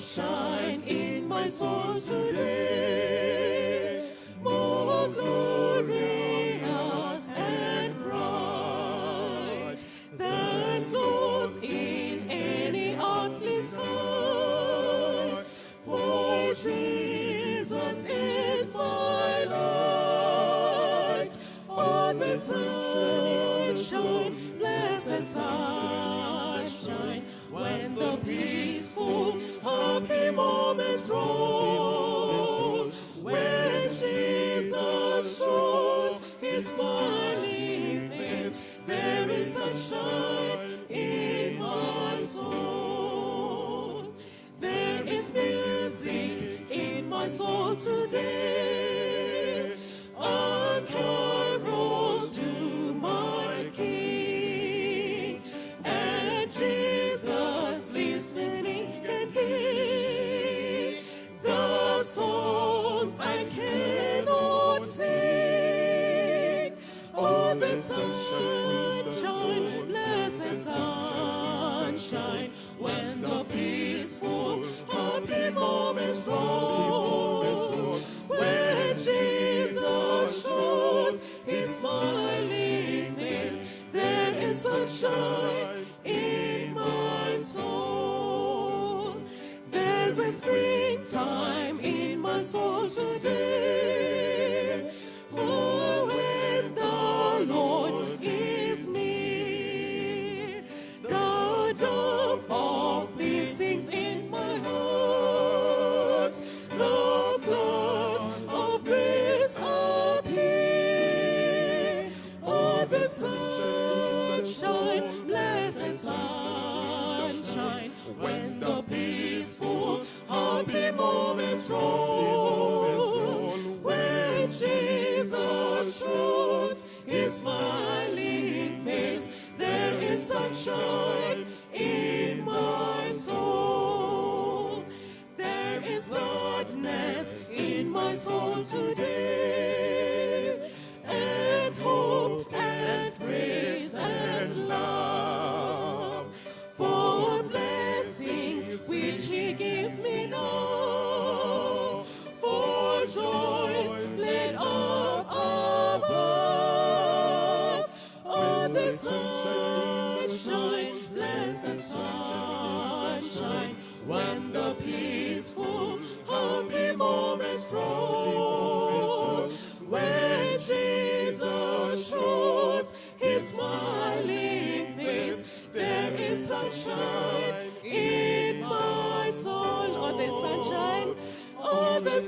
shine in my soul today. More glorious and bright than glows in any earthly. For Jesus is my light. Sunshine, blessed sun. when Jesus shows his smile. shine when the peaceful happy moments roll. When Jesus shows his smiling face, there is sunshine in my soul. There's a springtime in my soul today. soul. sunshine in my soul. Oh, the sunshine, oh, the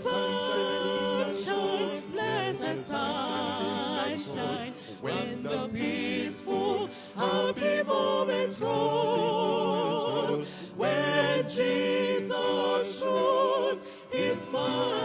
sunshine, blessed sunshine. When the peaceful, happy moments roll, when Jesus shows his smile.